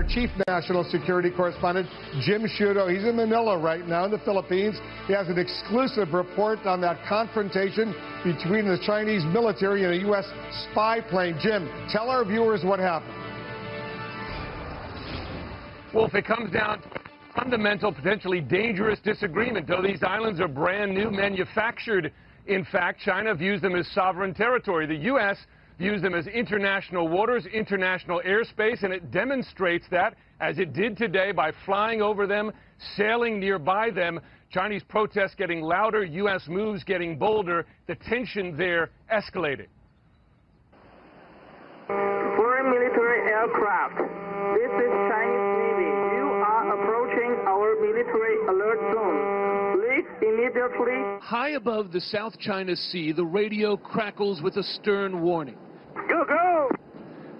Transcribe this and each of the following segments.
our chief national security correspondent, Jim Sciutto. He's in Manila right now in the Philippines. He has an exclusive report on that confrontation between the Chinese military and a U.S. spy plane. Jim, tell our viewers what happened. Well, if it comes down to fundamental, potentially dangerous disagreement. Though these islands are brand new, manufactured, in fact, China views them as sovereign territory. The U.S. views them as international waters, international airspace, and it demonstrates that, as it did today, by flying over them, sailing nearby them. Chinese protests getting louder, U.S. moves getting bolder. The tension there escalated. Foreign military aircraft. This is Chinese Navy. You are approaching our military alert zone. Leave immediately. High above the South China Sea, the radio crackles with a stern warning. Go, go!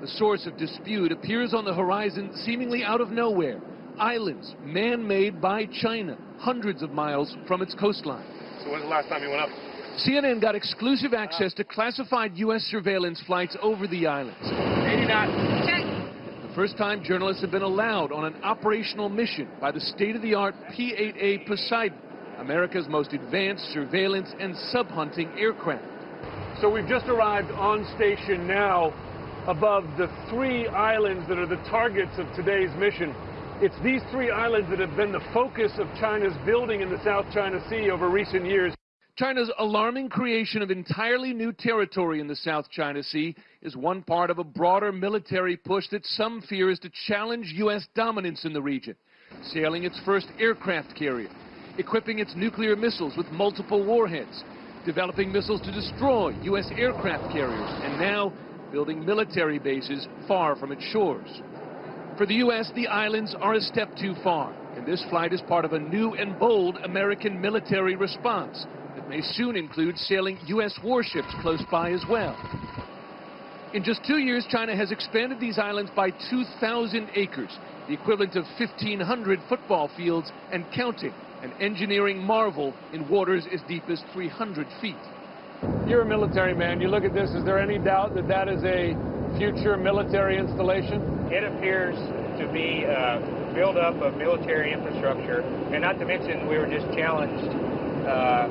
The source of dispute appears on the horizon seemingly out of nowhere. Islands, man-made by China, hundreds of miles from its coastline. So when's the last time you went up? CNN got exclusive access to classified U.S. surveillance flights over the islands. 80 knots. Check. The first time journalists have been allowed on an operational mission by the state-of-the-art P-8A Poseidon, America's most advanced surveillance and sub-hunting aircraft. So we've just arrived on station now above the three islands that are the targets of today's mission. It's these three islands that have been the focus of China's building in the South China Sea over recent years. China's alarming creation of entirely new territory in the South China Sea is one part of a broader military push that some fear is to challenge U.S. dominance in the region. Sailing its first aircraft carrier, equipping its nuclear missiles with multiple warheads, developing missiles to destroy U.S. aircraft carriers, and now building military bases far from its shores. For the U.S., the islands are a step too far, and this flight is part of a new and bold American military response that may soon include sailing U.S. warships close by as well. In just two years, China has expanded these islands by 2,000 acres, the equivalent of 1,500 football fields and counting, an engineering marvel in waters as deep as 300 feet. You're a military man. You look at this, is there any doubt that that is a future military installation? It appears to be a buildup of military infrastructure, and not to mention we were just challenged uh,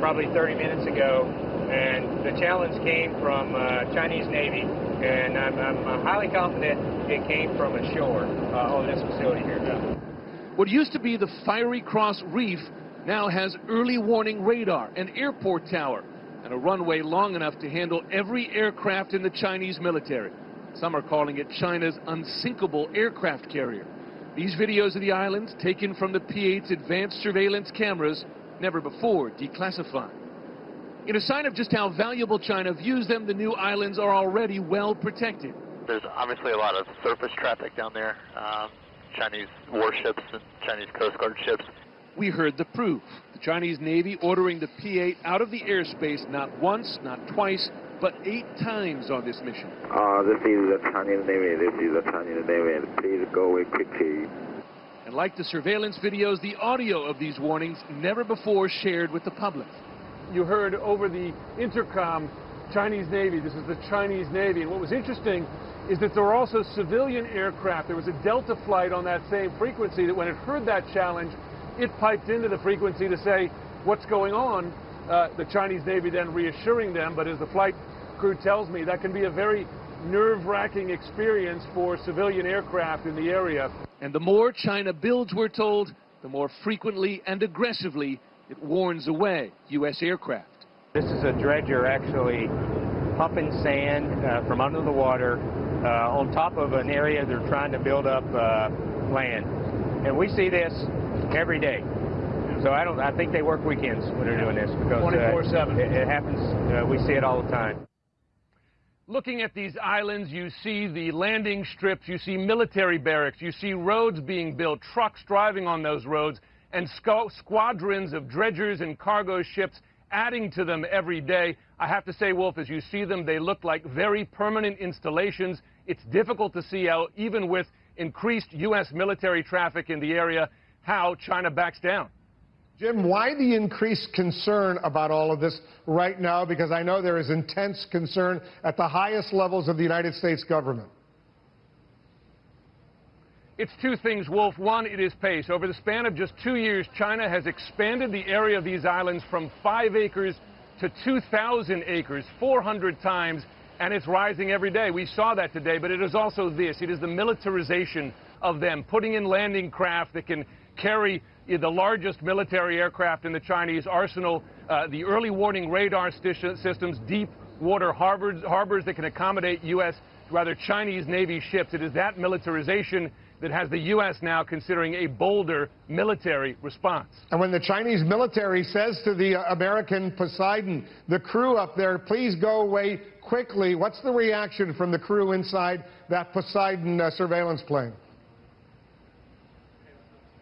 probably 30 minutes ago, and the challenge came from uh, Chinese Navy, and I'm, I'm, highly confident it came from ashore uh, on this facility here. What used to be the Fiery Cross Reef now has early warning radar, an airport tower, and a runway long enough to handle every aircraft in the Chinese military. Some are calling it China's unsinkable aircraft carrier. These videos of the islands, taken from the P-8's advanced surveillance cameras, never before declassified. In a sign of just how valuable China views them, the new islands are already well protected. There's obviously a lot of surface traffic down there. Um, Chinese warships and Chinese Coast Guard ships. We heard the proof. The Chinese Navy ordering the P-8 out of the airspace not once, not twice, but eight times on this mission. Uh, this is the Chinese Navy. This is the Chinese Navy. Please go away quickly. And like the surveillance videos, the audio of these warnings never before shared with the public. You heard over the intercom Chinese Navy. This is the Chinese Navy. And what was interesting is that there were also civilian aircraft. There was a Delta flight on that same frequency that when it heard that challenge, it piped into the frequency to say, what's going on? Uh, the Chinese Navy then reassuring them, but as the flight crew tells me, that can be a very nerve-wracking experience for civilian aircraft in the area. And the more China builds, we're told, the more frequently and aggressively it warns away U.S. aircraft. This is a dredger actually pumping sand uh, from under the water uh, on top of an area they're trying to build up uh, land. And we see this every day. So I don't. I think they work weekends when they're doing this because 24/7. It, it, happens. we see it all the time. Looking at these islands, you see the landing strips, you see military barracks, you see roads being built, trucks driving on those roads, and squadrons of dredgers and cargo ships adding to them every day. I have to say, Wolf, as you see them, they look like very permanent installations. It's difficult to see how, even with increased U.S. military traffic in the area, how China backs down. Jim, why the increased concern about all of this right now? Because I know there is intense concern at the highest levels of the United States government. It's two things, Wolf. One, it is pace. Over the span of just two years, China has expanded the area of these islands from five acres to 2,000 acres, 400 times, and it's rising every day. We saw that today, but it is also this. It is the militarization of them, putting in landing craft that can carry the largest military aircraft in the Chinese arsenal, uh, the early warning radar systems, deep water harbors, harbors that can accommodate U.S., rather Chinese Navy ships. It is that militarization that has the U.S. now considering a bolder military response. And when the Chinese military says to the uh, American Poseidon, the crew up there, please go away quickly, what's the reaction from the crew inside that Poseidon uh, surveillance plane?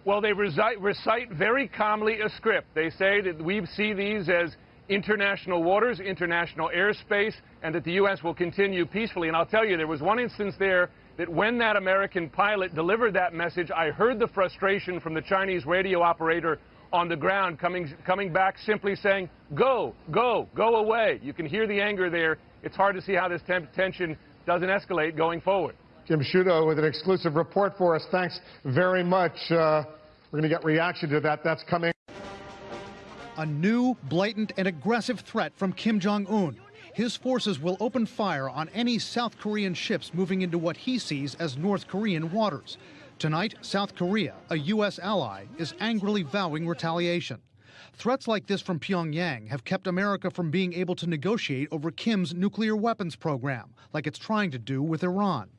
Well, they recite, recite very calmly a script. They say that we see these as international waters, international airspace, and that the U.S. will continue peacefully. And I'll tell you, there was one instance there that when that American pilot delivered that message, I heard the frustration from the Chinese radio operator on the ground coming, coming back simply saying, go, go, go away. You can hear the anger there. It's hard to see how this tension doesn't escalate going forward. Jim Sciutto with an exclusive report for us. Thanks very much. Uh, we're going to get reaction to that. That's coming. A new, blatant, and aggressive threat from Kim Jong un. His forces will open fire on any South Korean ships moving into what he sees as North Korean waters. Tonight, South Korea, a U.S. ally, is angrily vowing retaliation. Threats like this from Pyongyang have kept America from being able to negotiate over Kim's nuclear weapons program, like it's trying to do with Iran.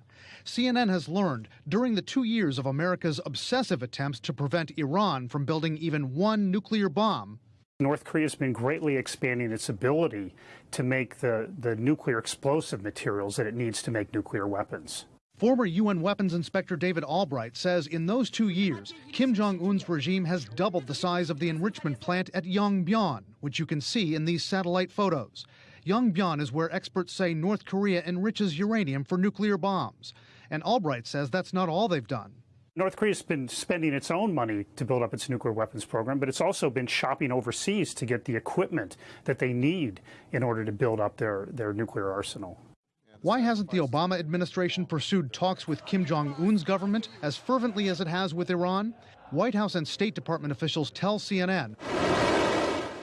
CNN has learned during the two years of America's obsessive attempts to prevent Iran from building even one nuclear bomb. North Korea has been greatly expanding its ability to make the, the nuclear explosive materials that it needs to make nuclear weapons. Former UN weapons inspector David Albright says in those two years, Kim Jong un's regime has doubled the size of the enrichment plant at Yongbyon, which you can see in these satellite photos. Yongbyon is where experts say North Korea enriches uranium for nuclear bombs. And Albright says that's not all they've done. North Korea's been spending its own money to build up its nuclear weapons program, but it's also been shopping overseas to get the equipment that they need in order to build up their, their nuclear arsenal. Why hasn't the Obama administration pursued talks with Kim Jong un's government as fervently as it has with Iran? White House and State Department officials tell CNN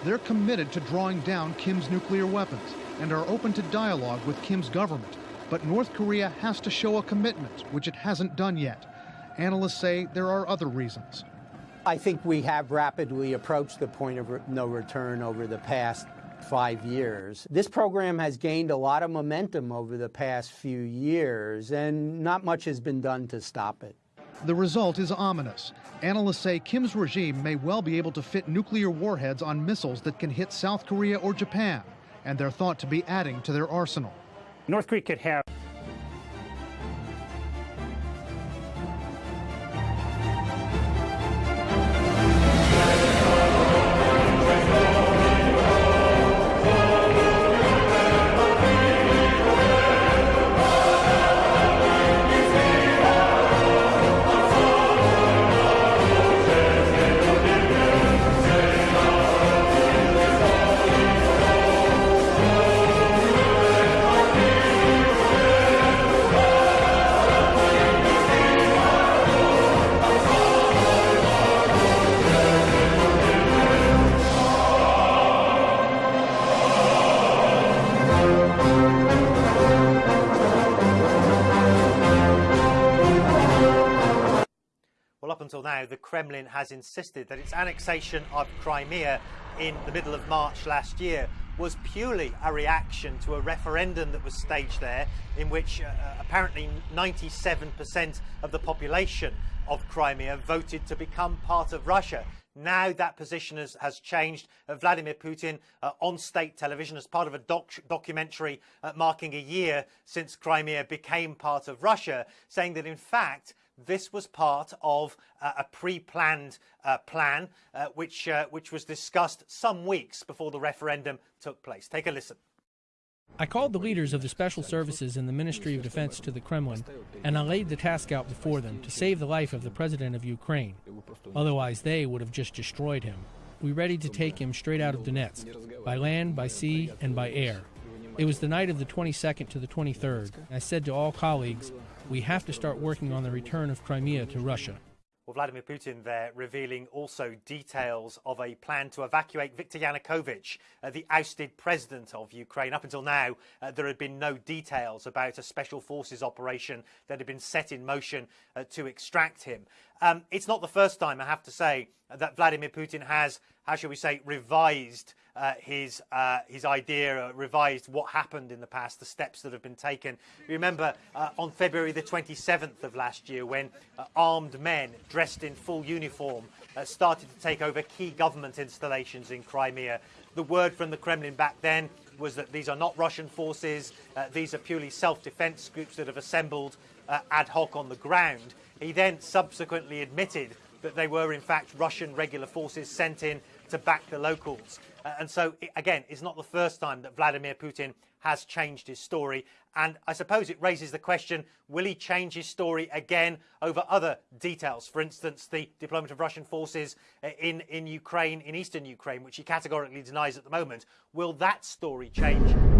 they're committed to drawing down Kim's nuclear weapons and are open to dialogue with Kim's government. But North Korea has to show a commitment, which it hasn't done yet. Analysts say there are other reasons. I think we have rapidly approached the point of no return over the past five years. This program has gained a lot of momentum over the past few years, and not much has been done to stop it. The result is ominous. Analysts say Kim's regime may well be able to fit nuclear warheads on missiles that can hit South Korea or Japan, and they're thought to be adding to their arsenal. North Korea could have Kremlin has insisted that its annexation of Crimea in the middle of March last year was purely a reaction to a referendum that was staged there, in which uh, uh apparently 97% of the population of Crimea voted to become part of Russia. Now that position has, has changed. Uh, Vladimir Putin uh, on state television as part of a doc documentary uh, marking a year since Crimea became part of Russia, saying that in fact this was part of uh, a pre-planned uh, plan, uh, which, which was discussed some weeks before the referendum took place. Take a listen. I called the leaders of the special services in the Ministry of Defense to the Kremlin, and I laid the task out before them to save the life of the president of Ukraine. Otherwise, they would have just destroyed him. We ready to take him straight out of Donetsk, by land, by sea, and by air. It was the night of the 22nd to the 23rd. I said to all colleagues, we have to start working on the return of Crimea to Russia. Well, Vladimir Putin there revealing also details of a plan to evacuate Viktor Yanukovych, uh, the ousted president of Ukraine. Up until now, uh, there had been no details about a special forces operation that had been set in motion uh, to extract him. Um, it's not the first time, I have to say, that Vladimir Putin has, how shall we say, revised uh, his uh, his idea, uh, revised what happened in the past, the steps that have been taken. You remember uh, on February the 27th of last year, when uh, armed men dressed in full uniform uh, started to take over key government installations in Crimea. The word from the Kremlin back then was that these are not Russian forces; these are purely self-defense groups that have assembled ad hoc on the ground. He then subsequently admitted that they were in fact Russian regular forces sent in to back the locals. Uh, and so, it, again, it's not the first time that Vladimir Putin has changed his story. And I suppose it raises the question will he change his story again over other details? For instance, the deployment of Russian forces uh, in, in Ukraine, in eastern Ukraine, which he categorically denies at the moment. Will that story change